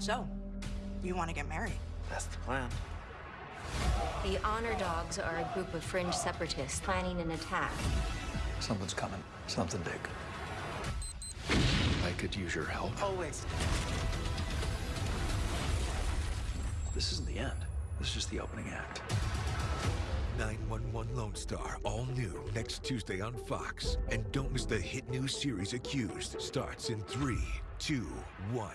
So, you want to get married? That's the plan. The Honor Dogs are a group of fringe separatists planning an attack. Something's coming. Something big. I could use your help. Always. This isn't the end. This is just the opening act. 911 Lone Star, all new next Tuesday on Fox. And don't miss the hit new series Accused. Starts in three, two, one.